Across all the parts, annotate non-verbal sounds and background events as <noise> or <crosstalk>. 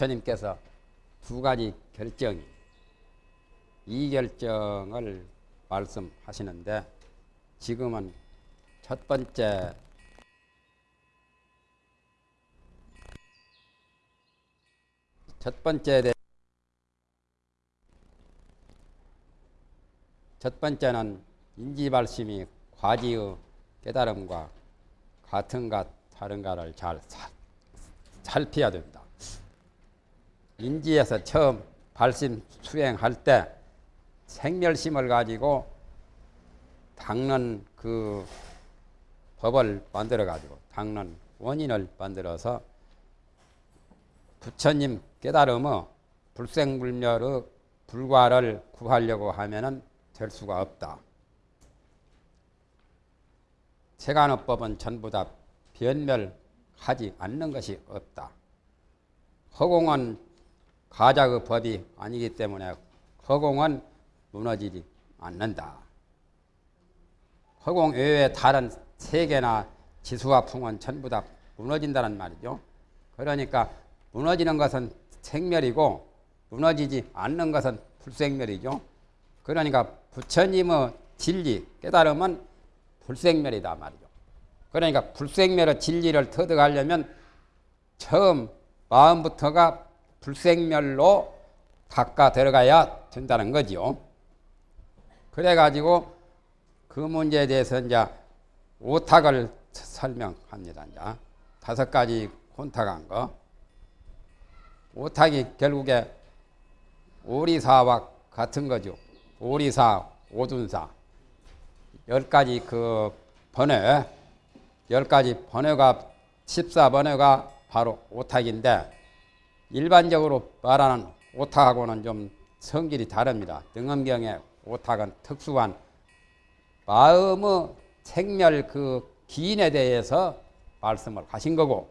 부처님께서 두 가지 결정이 이 결정을 말씀하시는데 지금은 첫 번째 첫 번째 대- 첫 번째는 인지발심이 과지의 깨달음과 같은가 다른가를 잘 사- 살펴야 됩니다. 인지에서 처음 발심 수행할 때 생멸심을 가지고 닦는 그 법을 만들어 가지고 닦는 원인을 만들어서 부처님 깨달음의 불생불멸의 불과를 구하려고 하면은 될 수가 없다. 세간어법은 전부 다 변멸하지 않는 것이 없다. 허공은 가작의 법이 아니기 때문에 허공은 무너지지 않는다. 허공 외에 다른 세계나 지수와 풍은 전부 다 무너진다는 말이죠. 그러니까 무너지는 것은 생멸이고 무너지지 않는 것은 불생멸이죠. 그러니까 부처님의 진리, 깨달음은 불생멸이다 말이죠. 그러니까 불생멸의 진리를 터득하려면 처음 마음부터가 불생멸로 닦아 들어가야 된다는 거지요. 그래가지고 그 문제에 대해서 이제 오탁을 설명합니다. 이제 다섯 가지 혼탁한 거. 오탁이 결국에 오리사와 같은 거죠. 오리사, 오둔사. 열 가지 그 번외, 열 가지 번외가, 14번외가 바로 오탁인데, 일반적으로 말하는 오탁하고는 좀 성질이 다릅니다. 등엄경의 오탁은 특수한 마음의 생멸 그 기인에 대해서 말씀을 하신 거고,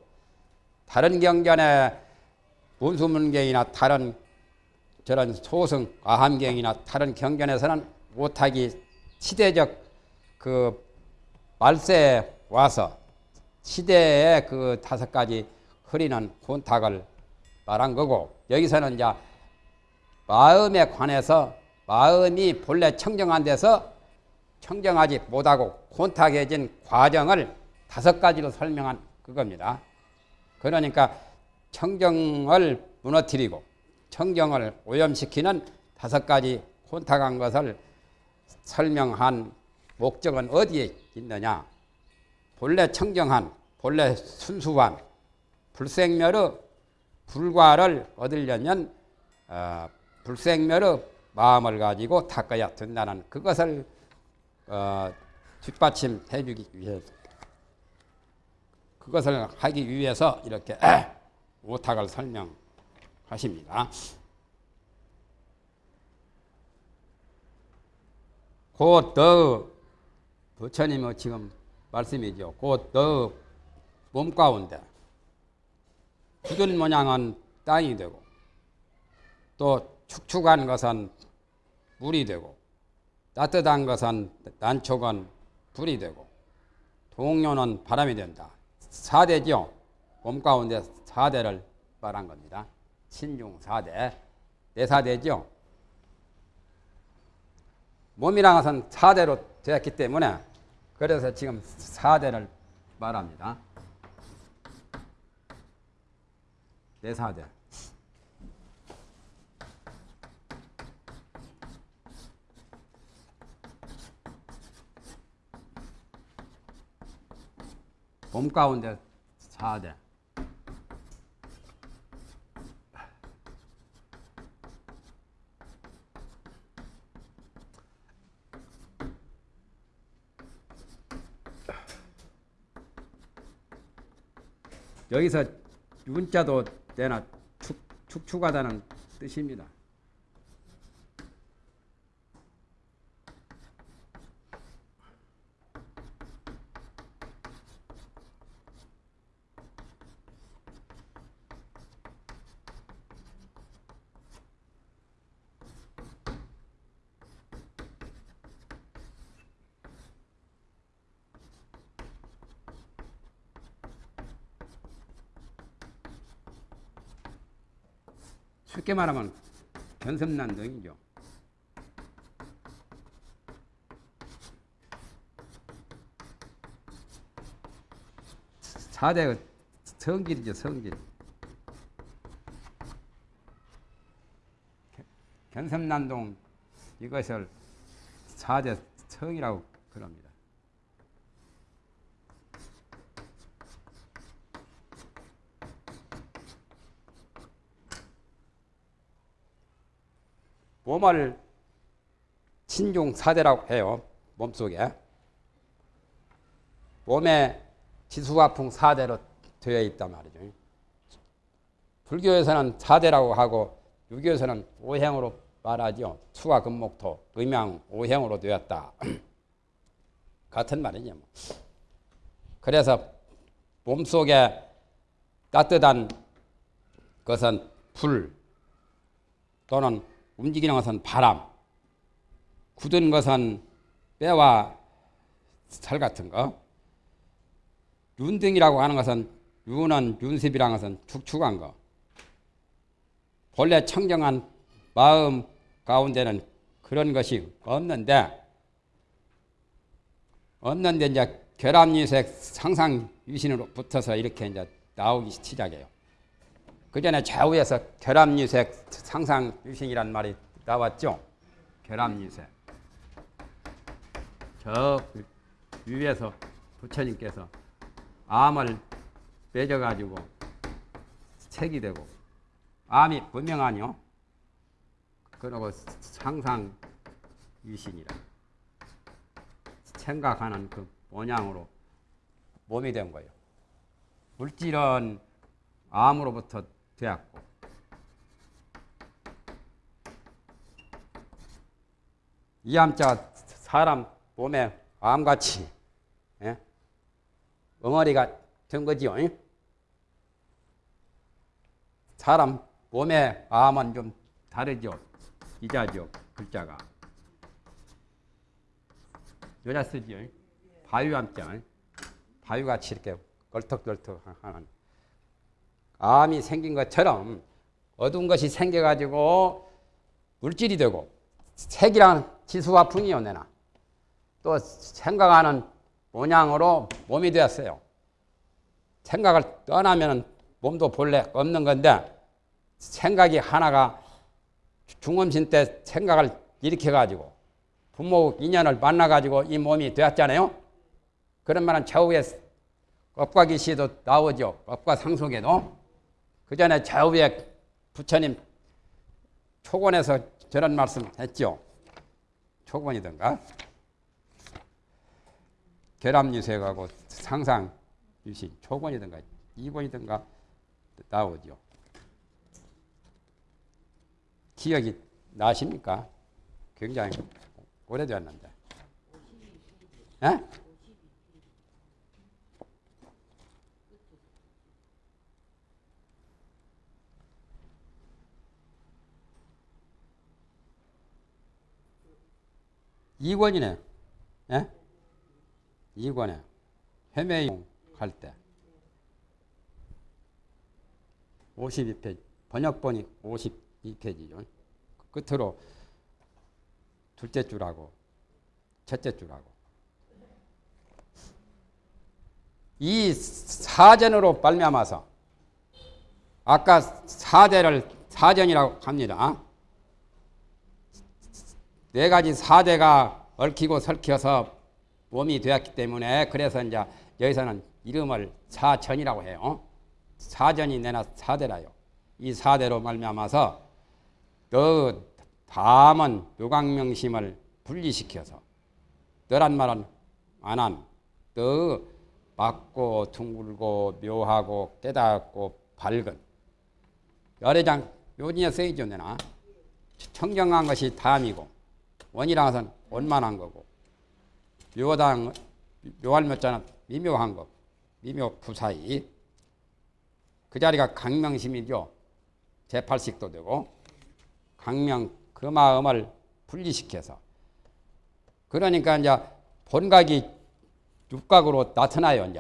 다른 경전에 문수문경이나 다른 저런 소승 아함경이나 다른 경전에서는 오탁이 시대적 그 말세에 와서 시대의 그 다섯 가지 흐리는 혼탁을 말한 거고 여기서는 이제 마음에 관해서 마음이 본래 청정한 데서 청정하지 못하고 혼탁해진 과정을 다섯 가지로 설명한 그겁니다. 그러니까 청정을 무너뜨리고 청정을 오염시키는 다섯 가지 혼탁한 것을 설명한 목적은 어디에 있느냐? 본래 청정한, 본래 순수한 불생멸의 불과를 얻으려면 어, 불생멸의 마음을 가지고 닦아야 된다는 그것을 어, 뒷받침해 주기 위해서 그것을 하기 위해서 이렇게 <clears throat> 오탁을 설명하십니다. 곧더 부처님의 지금 말씀이죠. 곧더 몸 가운데 굳은 모양은 땅이 되고 또 축축한 것은 물이 되고 따뜻한 것은 난촉은 불이 되고 동료는 바람이 된다. 사대죠. 몸 가운데 사대를 말한 겁니다. 신중 사대, 내사대죠. 몸이란 것은 사대로 되었기 때문에 그래서 지금 사대를 말합니다. 내사대. 몸 가운데 사대. 여기서 윤자도 내나 축, 축축하다는 뜻입니다. 쉽게 말하면 견섭난동이죠. 사대 성질이죠, 성질. 견섭난동 이것을 사대 성이라고 그럽니다. 몸을 친중 사대라고 해요. 몸속에. 몸에 지수화풍 사대로 되어 있단 말이죠. 불교에서는 사대라고 하고 유교에서는 오행으로 말하죠. 수가 금목토, 음양 오행으로 되었다. <clears throat> 같은 말이죠. 뭐. 그래서 몸속에 따뜻한 것은 불 또는 움직이는 것은 바람, 굳은 것은 뼈와 살 같은 거, 윤등이라고 하는 것은 윤은 윤습이라는 것은 축축한 거. 본래 청정한 마음 가운데는 그런 것이 없는데 없는데 이제 결합유색 상상 유신으로 붙어서 이렇게 이제 나오기 시작해요. 그 전에 좌우에서 결합유색 상상 유신이란 말이 나왔죠. 결합유색. 저 위에서 부처님께서 암을 맺어가지고 색이 되고 암이 분명하뇨. 그러고 상상 유신이라 생각하는 그 모양으로 몸이 된 거예요. 물질은 암으로부터 되었고 이 암자가 사람 몸에 암같이 예? 엉어리가 된 거지요. 예? 사람 몸에 암은 좀 다르죠. 이자죠. 글자가. 여자 쓰지요. 바위암자. 바위같이 이렇게 걸떡걸떡 하는 암이 생긴 것처럼 어두운 것이 생겨가지고 물질이 되고 색이라는 지수와 풍이요 내나 또 생각하는 모양으로 몸이 되었어요. 생각을 떠나면 몸도 본래 없는 건데 생각이 하나가 중음신 때 생각을 일으켜가지고 부모 인연을 만나가지고 이 몸이 되었잖아요. 그런 말은 좌우에 업과 기시도 나오죠. 업과 상속에도. 그 전에 좌우에 부처님 초권에서 저런 말씀 했죠. 초곤이던가. 결합유색하고 상상 유신 초곤이던가 2권이던가 나오죠. 기억이 나십니까? 굉장히 오래되었는데. 에? 2권이네. 예? 2권에. 해매용 갈 때. 52페이지. 번역본이 52페이지죠. 끝으로 둘째 줄하고 첫째 줄하고 이 사전으로 발매하면서 아까 사대를 사전이라고 합니다. 어? 네 가지 사대가 얽히고 설켜서 몸이 되었기 때문에 그래서 이제 여기서는 이름을 사전이라고 해요. 사전이 내나 사대라요. 이 사대로 말미암아서 너 다만 묘광명심을 분리시켜서 너란 말은 안한 너 맑고 둥글고 묘하고 깨닫고 밝은 열애장 쓰이죠 내나 청정한 것이 담이고 원이라는 것은 원만한 거고 묘당 묘할 묘자는 미묘한 거 미묘 부사이 그 자리가 강명심이죠 제8식도 되고 강명 그 마음을 분리시켜서 그러니까 이제 본각이 육각으로 나타나요 이제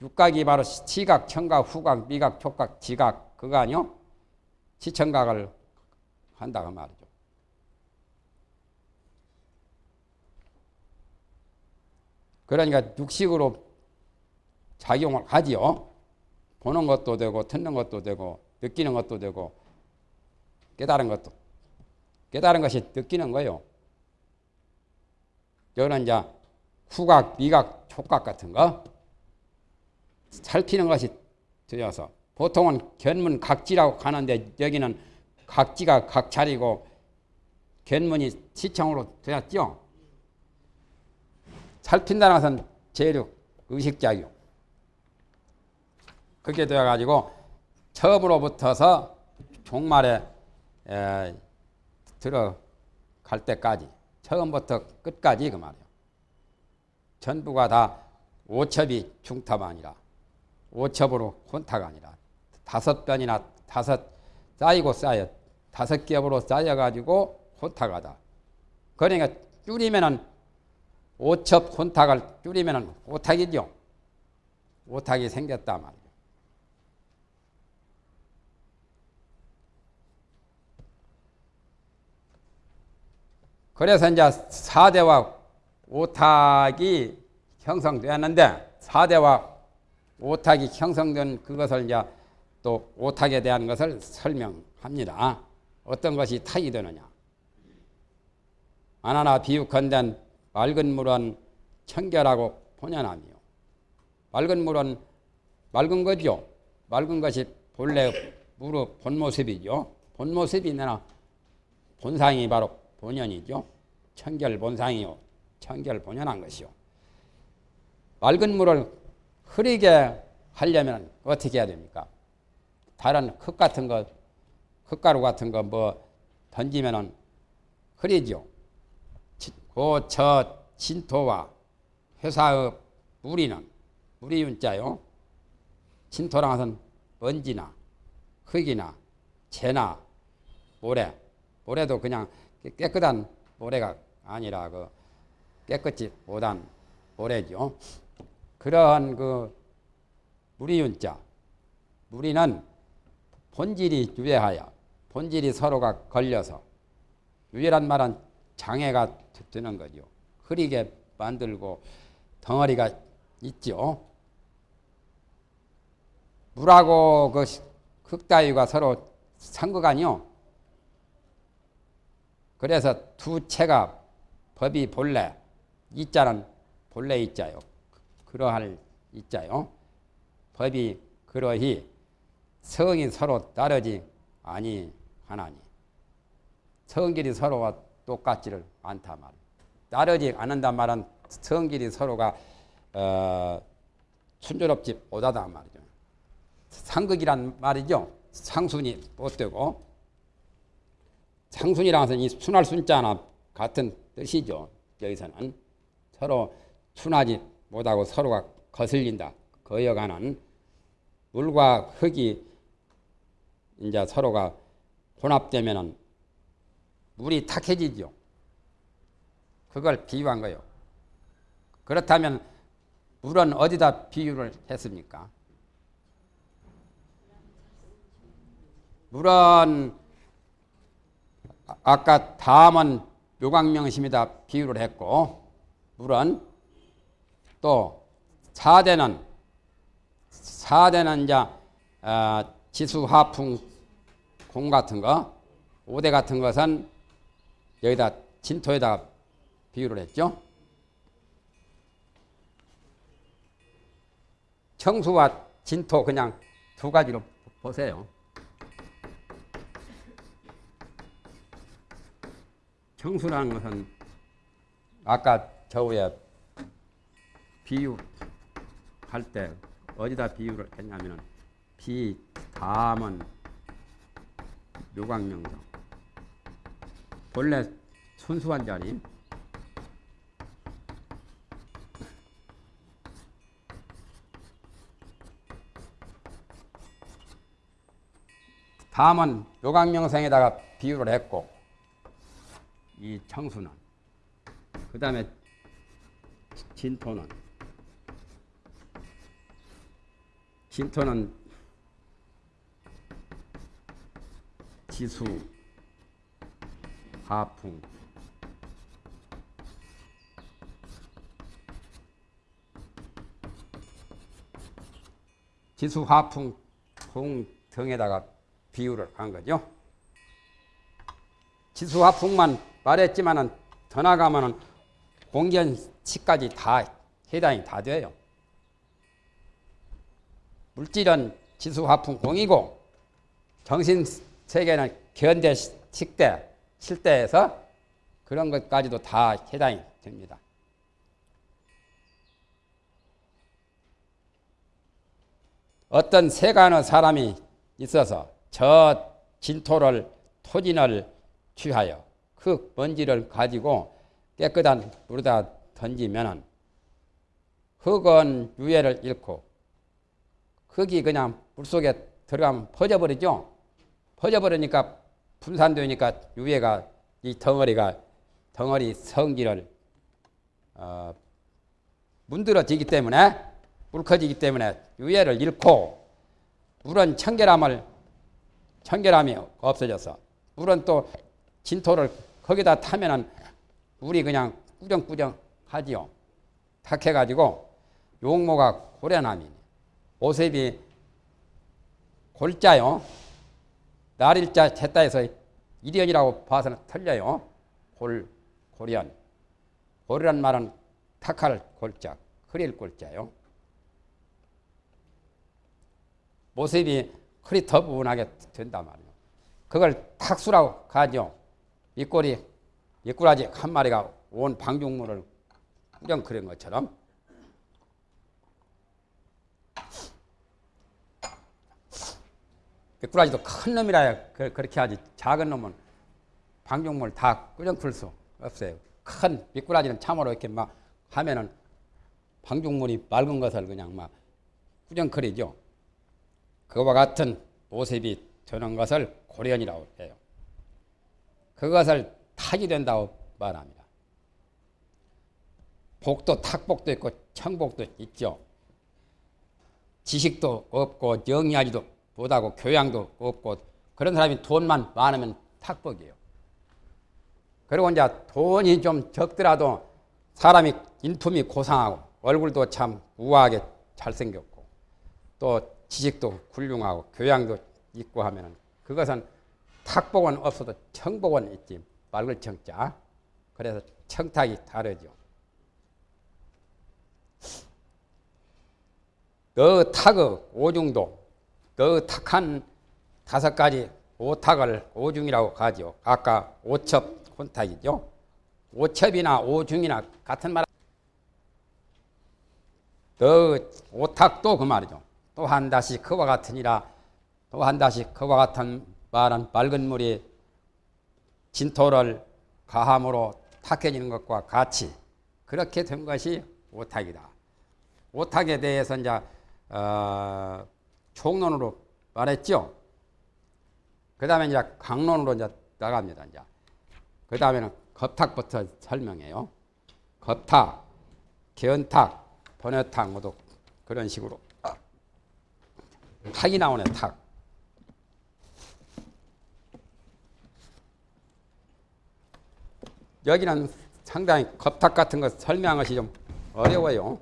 육각이 바로 시각, 청각, 후각, 미각, 촉각, 지각 그거 아니요? 시청각을 한다고 말이죠. 그러니까 육식으로 작용을 하지요. 보는 것도 되고 듣는 것도 되고 느끼는 것도 되고 깨달은 것도 깨달은 것이 느끼는 거요. 여기는 이제 후각, 미각, 촉각 같은 거 살피는 것이 되어서 보통은 견문 각지라고 하는데 여기는 각지가 각차리고 견문이 시청으로 되었죠. 살핀다는 것은 재력, 의식작용. 그렇게 되어가지고 처음으로부터서 종말에 에, 들어갈 때까지 처음부터 끝까지 그 말이에요. 전부가 다 오첩이 중탑 아니라 오첩으로 혼탁 아니라 다섯 변이나 다섯 쌓이고 쌓여 다섯 겹으로 쌓여가지고 혼탁하다. 그러니까 줄이면은 오첩 혼탁을 줄이면은 오탁이죠. 오탁이 생겼다 말이에요. 그래서 이제 사대와 오탁이 형성되었는데 사대와 오탁이 형성된 그것을 이제 또 오탁에 대한 것을 설명합니다. 어떤 것이 탁이 되느냐. 아나나 비유컨된 맑은 물은 청결하고 본연함이요. 맑은 물은 맑은 거죠. 맑은 것이 본래 물의 본 모습이죠. 본 모습이 내나 본상이 바로 본연이죠. 청결 본상이요. 청결 본연한 것이요. 맑은 물을 흐리게 하려면 어떻게 해야 됩니까? 다른 흙 같은 거, 흙가루 같은 거 뭐 던지면은 흐리죠. 고저 진토와 회사의 무리는 무리 윤자요. 진토랑 것은 먼지나 흙이나 재나 모래, 모래도 그냥 깨끗한 모래가 아니라 그 깨끗이 못한 모래죠. 그러한 그 무리윤자, 무리는 본질이 유해하여 본질이 서로가 걸려서 유해란 말은 장애가 되는 거죠. 흐리게 만들고 덩어리가 있죠. 물하고 그 흙다위가 서로 상극아니요. 그래서 두 채가 법이 본래 이자는 본래 이자요. 그러할 이자요. 법이 그러히 성이 서로 다르지 아니하나니 성질이 서로와 똑같지를 않다 말. 따르지 않는단 말은 성질이 서로가 어, 순조롭지 못하다 말이죠. 상극이란 말이죠. 상순이 못되고 상순이라는 이 순할 순자나 같은 뜻이죠. 여기서는 서로 순하지 못하고 서로가 거슬린다. 거여가는 물과 흙이 이제 서로가 혼합되면은 물이 탁해지죠. 그걸 비유한 거예요. 그렇다면 물은 어디다 비유를 했습니까? 물은 아까 다음은 묘광명심이다 비유를 했고 물은 또 사대는 사대는 이제 어, 지수 화풍 공 같은 거 오대 같은 것은 여기다 진토에다 비유를 했죠. 청수와 진토 그냥 두 가지로 보세요. 청수라는 것은 아까 저 위에 비유할 때 어디다 비유를 했냐면은 비, 담은 묘광명성 본래 순수한 자리. 다음은 요강명성에다가 비유를 했고 이 청수는 그 다음에 진토는. 진토는 지수 하풍 지수 하풍 풍 등에다가 비유를 한 거죠. 지수 하풍만 말했지만은 더 나가면은 공견치까지 다 해당이 다 돼요. 물질은 지수 화풍 공이고 정신 세계는 견대 식대 실대에서 그런 것까지도 다 해당이 됩니다. 어떤 세간의 사람이 있어서 저 진토를 토진을 취하여 그 먼지를 가지고 깨끗한 물에다 던지면은 흙은 유해를 잃고 흙이 그냥 물속에 들어가면 퍼져버리죠. 퍼져버리니까 분산되니까 유해가 이 덩어리가 덩어리 성질을 어, 문드러지기 때문에 묽어지기 때문에 유해를 잃고 물은 청결함을 청결함이 없어져서 물은 또 진토를 거기다 타면은 물이 그냥 꾸정꾸정 하지요. 탁해가지고 용모가 고려남이네. 오셉이 골자요. 날일자 했다해서 일연이라고 봐서는 틀려요. 골, 고련. 고리란 말은 탁할 골자, 흐릴 골자요. 모습이 흐릿터분하게 된단 말이에요. 그걸 탁수라고 가죠. 이 꼴이, 이 꿀아지 한 마리가 온 방중물을 꾸정 그린 것처럼 미꾸라지도 큰 놈이라야 그 렇게 하지 작은 놈은 방종물 다 꾸정풀 수 없어요. 큰 미꾸라지는 참으로 이렇게 막 하면은 방종물이 맑은 것을 그냥 막 꾸정거리죠. 그와 같은 모습이 되는 것을 고련이라고 해요. 그것을 탁이 된다고 말합니다. 복도 탁복도 있고 청복도 있죠. 지식도 없고 영리하지도 못하고 교양도 없고 그런 사람이 돈만 많으면 탁복이에요. 그리고 이제 돈이 좀 적더라도 사람이 인품이 고상하고 얼굴도 참 우아하게 잘생겼고 또 지식도 훌륭하고 교양도 있고 하면은 그것은 탁복은 없어도 청복은 있지 맑을 청자 그래서 청탁이 다르죠. 너 탁의 오중도 너 탁한 다섯 가지 오탁을 오중이라고 하죠. 아까 오첩 혼탁이죠. 오첩이나 오중이나 같은 말. 너 오탁도 그 말이죠. 또한 다시 그와 같으니라 또한 다시 그와 같은 말은 맑은 물이 진토를 가함으로 탁해지는 것과 같이 그렇게 된 것이 오탁이다. 오탁에 대해서 이제 어, 총론으로 말했죠. 그 다음에 이제 강론으로 이제 나갑니다. 이제 그 다음에는 겁탁부터 설명해요. 겁탁, 견탁, 번외탁 모두 그런 식으로 탁이 나오네 탁. 여기는 상당히 겁탁 같은 거 설명한 것이 좀 어려워요.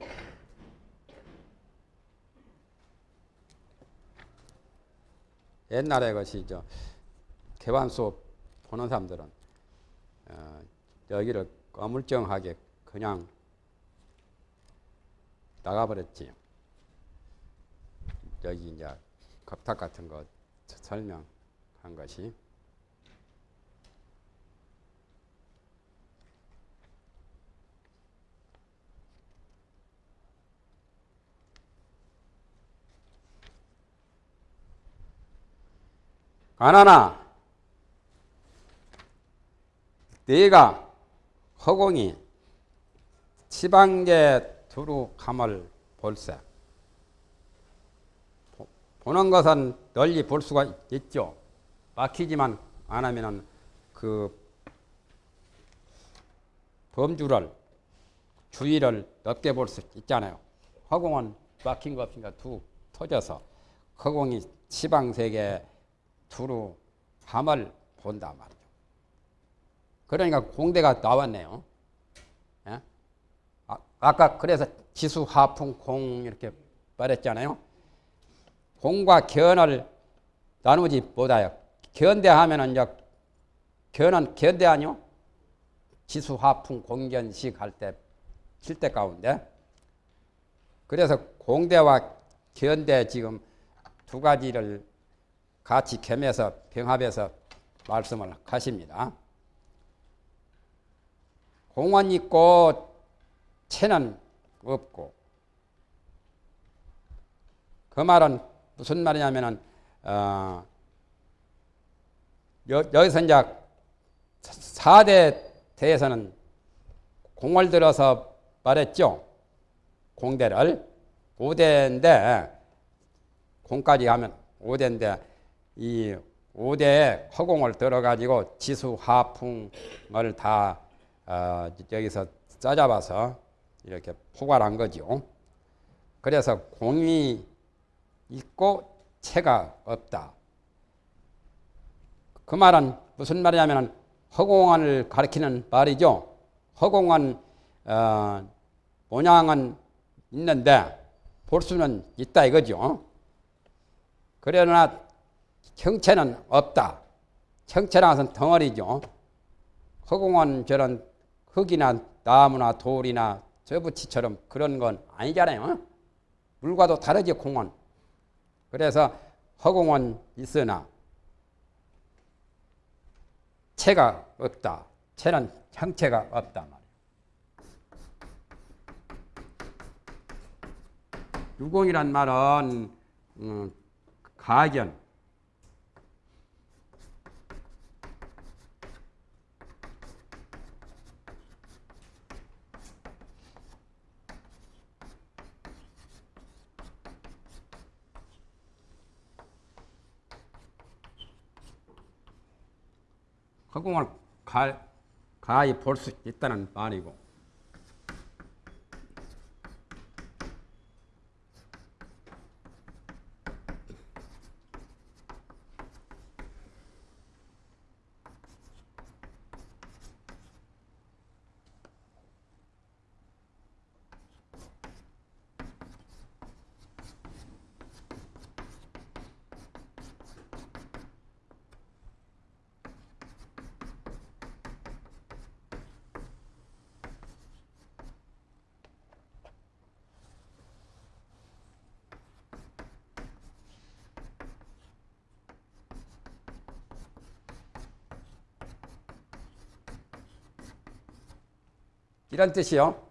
옛날에 것이 저 개관 수업 보는 사람들은 어, 여기를 어물쩡하게 그냥 나가버렸지. 여기 이제 겁탁 같은 거 설명한 것이. 가나나 네가 허공이 지방계 두루 감을 볼세 보는 것은 널리 볼 수가 있죠. 막히지만 안 하면은 그 범주를 주위를 넓게 볼 수 있잖아요. 허공은 막힌 거 없으니까 두 터져서 허공이 지방세계 두루 밤을 본다 말이죠. 그러니까 공대가 나왔네요. 예? 아, 아까 그래서 지수, 하풍, 공 이렇게 말했잖아요. 공과 견을 나누지 못하여 견대하면은 이제 견은 견대 아니요? 지수, 하풍, 공견식 할 때 칠대 가운데 그래서 공대와 견대 지금 두 가지를 같이 겸해서 병합해서 말씀을 하십니다. 공원 있고 채는 없고 그 말은 무슨 말이냐면은 어, 여, 여기서 이제 4대 대에서는 공을 들어서 말했죠. 공대를 5대인데 공까지 하면 5대인데 이 5대에 허공을 들어가지고 지수 하풍을 다 어, 여기서 짜잡아서 이렇게 포괄한 거죠. 그래서 공이 있고 체가 없다. 그 말은 무슨 말이냐면 허공을 가리키는 말이죠. 허공은 어, 모양은 있는데 볼 수는 있다 이거죠. 그러나 형체는 없다. 형체라는 것은 덩어리죠. 허공은 저런 흙이나 나무나 돌이나 저부치처럼 그런 건 아니잖아요. 물과도 다르지 공은. 그래서 허공은 있으나 체가 없다. 체는 형체가 없다 말이에요. 유공이란 말은 음, 가견 허공을 가, 가히 볼 수 있다는 말이고 이런 뜻이요.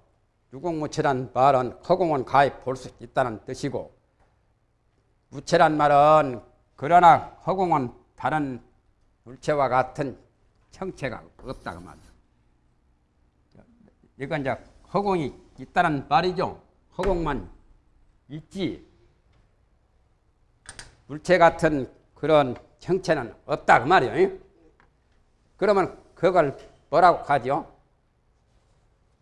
유공무체란 말은 허공은 가히 볼수 있다는 뜻이고 무체란 말은 그러나 허공은 다른 물체와 같은 형체가 없다 그 말이야. 이건 이제 허공이 있다는 말이죠. 허공만 있지 물체 같은 그런 형체는 없다 그 말이에요. 그러면 그걸 뭐라고 하죠?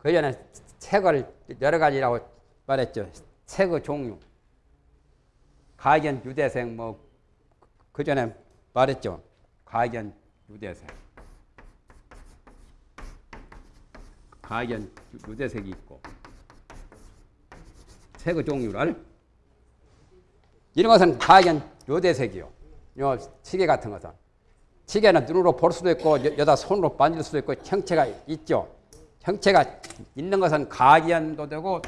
그 전에 색을 여러 가지라고 말했죠. 색의 종류. 가견, 유대색, 뭐, 그 전에 말했죠. 가견, 유대색. 가견, 유대색이 있고. 색의 종류를. 이런 것은 가견, 유대색이요. 요 시계 같은 것은. 시계는 눈으로 볼 수도 있고, 여다 손으로 만질 수도 있고, 형체가 있죠. 형체가 있는 것은 가견도 되고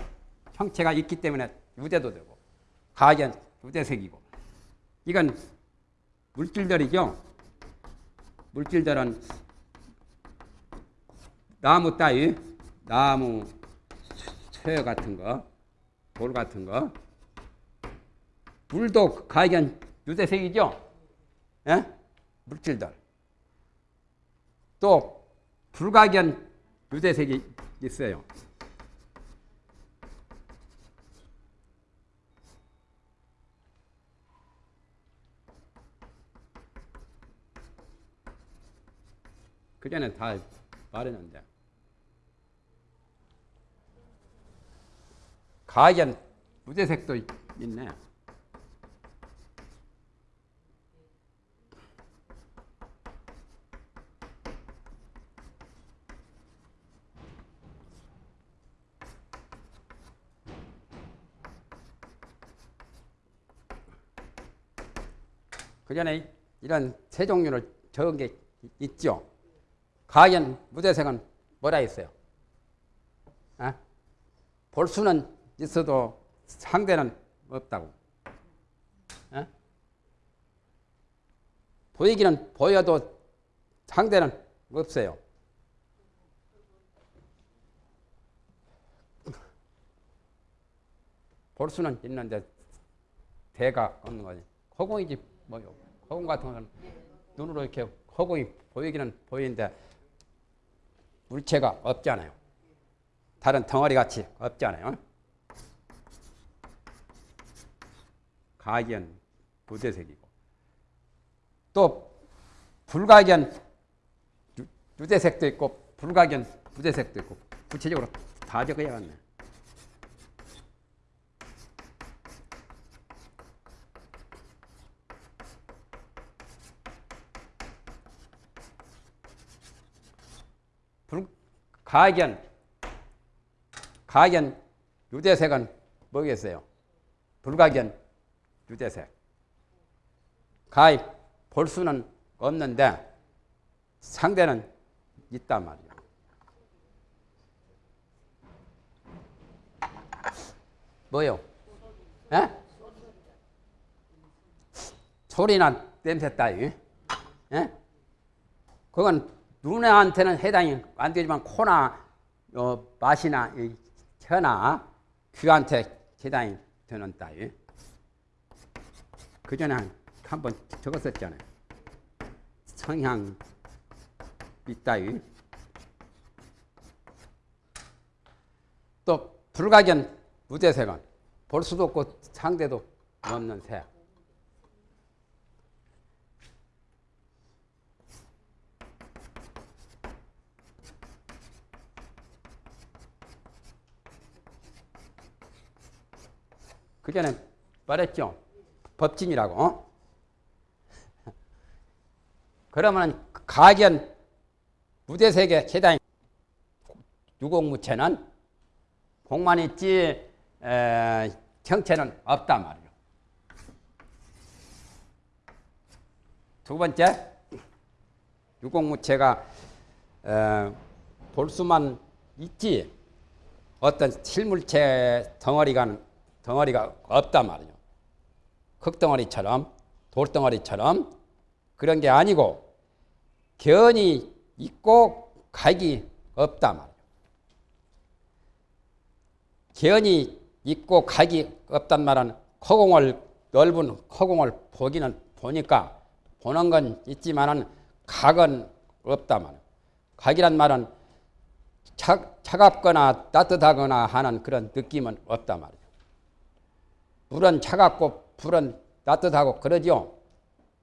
형체가 있기 때문에 유대도 되고 가견 유대색이고 이건 물질들이죠. 물질들은 나무 따위, 나무 쇠 같은 거, 돌 같은 거, 물도 가견 유대색이죠. 예? 물질들. 또 불가견 유대색이 있어요. 그 전에 다 말했는데 가견 무대색도 있네. 그 전에 이런 세 종류를 적은 게 있죠. 가연 무대생은 뭐라 했어요? 아? 볼 수는 있어도 상대는 없다고. 아? 보이기는 보여도 상대는 없어요. 볼 수는 있는데 대가 없는 거지. 허공이지 뭐요. 허공 같은 거는 눈으로 이렇게 허공이 보이기는 보이는데 물체가 없잖아요. 다른 덩어리 같이 없잖아요. 가견 무대색이고 또 불가견 유- 유대색도 있고 불가견 무대색도 있고 구체적으로 다 적어야겠네. 불, 가견, 가견 유대색은 뭐겠어요? 불가견 유대색. 가히 볼 수는 없는데 상대는 있단 말이에요. 뭐요? 에? 소리나 냄새 따위. 에? 그건 눈한테는 해당이 안 되지만 코나 어, 맛이나 이 혀나 귀한테 해당이 되는 따위. 그 전에 한번 적었었잖아요. 성향 이따위. 또 불가견 무대색은 볼 수도 없고 상대도 없는 색. 그 전에 말했죠. 법진이라고. 어? <laughs> 그러면 가견 무대색의 해당 유공무체는 공만 있지 에, 형체는 없단 말이에요. 두 번째 유공무체가 에, 볼 수만 있지 어떤 실물체 덩어리가 덩어리가 없단 말이에요. 흙덩어리처럼 돌덩어리처럼 그런 게 아니고 견이 있고 각이 없단 말이에요. 견이 있고 각이 없단 말은 허공을 넓은 허공을 보기는 보니까 보는 건 있지만은 각은 없단 말이에요. 각이란 말은 차, 차갑거나 따뜻하거나 하는 그런 느낌은 없단 말이에요. 물은 차갑고 불은 따뜻하고 그러죠.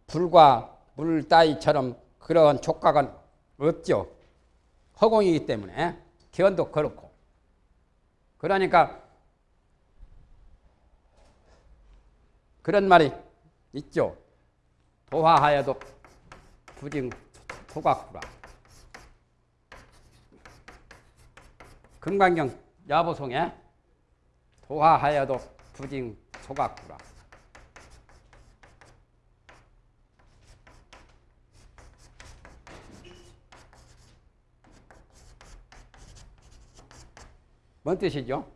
불과 물 따위처럼 그런 촉각은 없죠. 허공이기 때문에 기온도 그렇고. 그러니까 그런 말이 있죠. 도화하여도 부징 소각구라. 금강경 야보송에 도화하여도 부징 소각구라. 뭔 뜻이죠?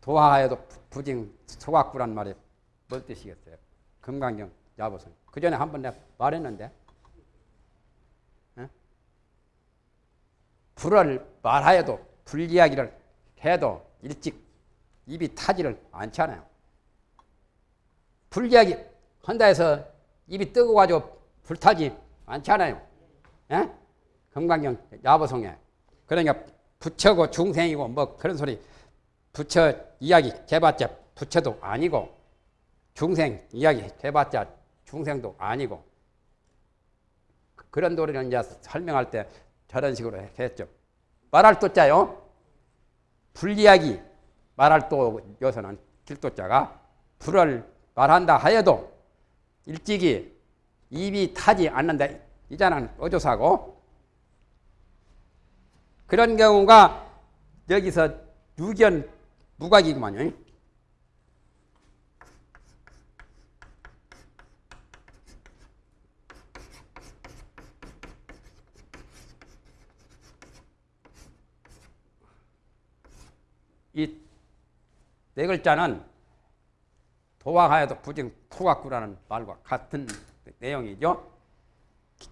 도하에도 부징 소각구란 말이 뭔 뜻이겠어요? 금강경 야보선. 그 전에 한 번 내가 말했는데, 어? 불을 말하여도 불 이야기를 해도 일찍 입이 타지를 않잖아요. 불 이야기 한다 해서 입이 뜨거워가지고 불타지 않잖아요. 예? 금강경 야보송에. 그러니까 부처고 중생이고 뭐 그런 소리 부처 이야기 해봤자 부처도 아니고 중생 이야기 해봤자 중생도 아니고 그런 도리를 이제 설명할 때 저런 식으로 했죠. 말할 또 자요. 불이야기 말할 또 여서는 길도자가 불을 말한다 하여도 일찍이 입이 타지 않는다 이자는 어조사고 그런 경우가 여기서 유견 무각이구만요. 이 네 글자는 도화하여도 부정 토각구라는 말과 같은 내용이죠.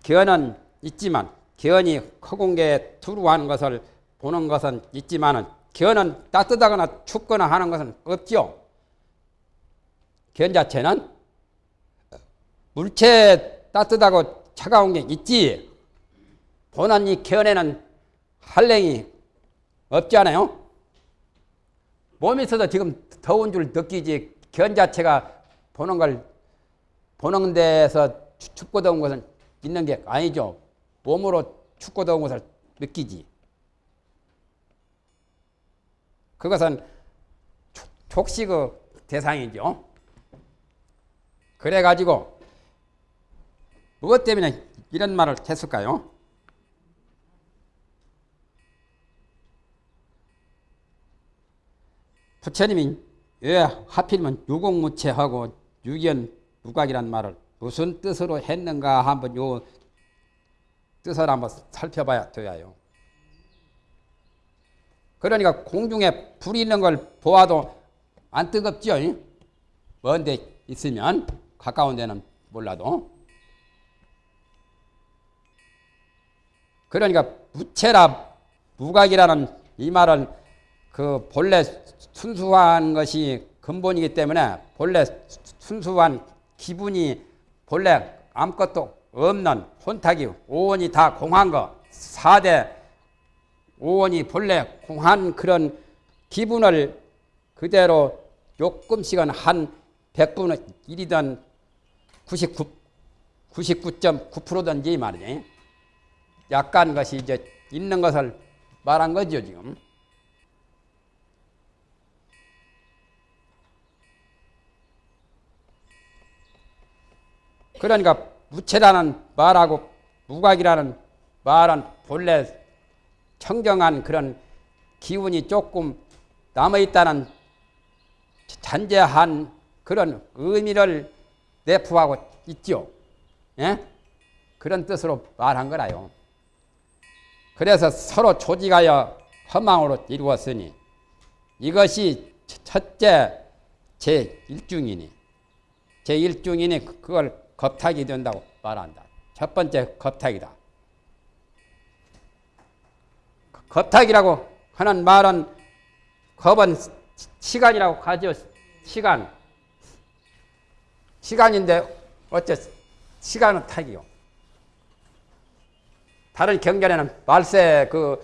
견은 있지만 견이 허공계에 투루한 것을 보는 것은 있지만은 견은 따뜻하거나 춥거나 하는 것은 없죠. 견 자체는 물체 따뜻하고 차가운 게 있지. 보는 이 견에는 한랭이 없잖아요. 있어도 지금 더운 줄 느끼지 견 자체가 보는 걸 보는 데서 춥고 더운 것은 있는 게 아니죠. 몸으로 춥고 더운 것을 느끼지. 그것은 촉식의 대상이죠. 그래가지고 무엇 때문에 이런 말을 했을까요? 부처님이 왜 하필이면 유공무체하고 유견 무각이란 말을 무슨 뜻으로 했는가 한번 요 뜻을 한번 살펴봐야 돼요. 그러니까 공중에 불이 있는 걸 보아도 안 뜨겁죠. 먼데 있으면 가까운 데는 몰라도. 그러니까 무체라 무각이라는 이 말은 그 본래 순수한 것이 근본이기 때문에 본래 순수한 기분이 본래 아무것도 없는 혼탁이 오원이 다 공한 거 사대 오원이 본래 공한 그런 기분을 그대로 조금씩은 한 100분의 1이든 99, 99.9%든지 말이지. 약간 것이 이제 있는 것을 말한 거죠, 지금. 그러니까 무체라는 말하고 무각이라는 말은 본래 청정한 그런 기운이 조금 남아있다는 잔재한 그런 의미를 내포하고 있죠. 예? 그런 뜻으로 말한 거라요. 그래서 서로 조직하여 허망으로 이루었으니 이것이 첫째 제1중이니 제1중이니 그걸 겁탁이 된다고 말한다. 첫 번째 겁탁이다. 겁탁이라고 하는 말은 겁은 시간이라고 하죠. 시간. 시간인데 어째 시간은 탁이요. 다른 경전에는 말세 그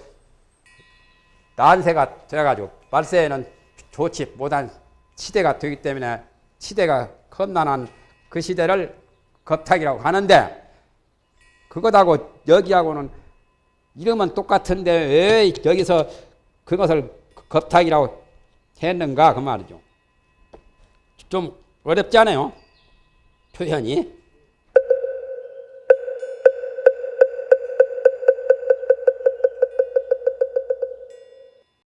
난세가 돼가지고 말세에는 좋지 못한 시대가 되기 때문에 시대가 험난한 그 시대를 겁탁이라고 하는데 그것하고 여기하고는 이름은 똑같은데 왜 여기서 그것을 겁탁이라고 했는가 그 말이죠. 좀 어렵지 않아요? 표현이.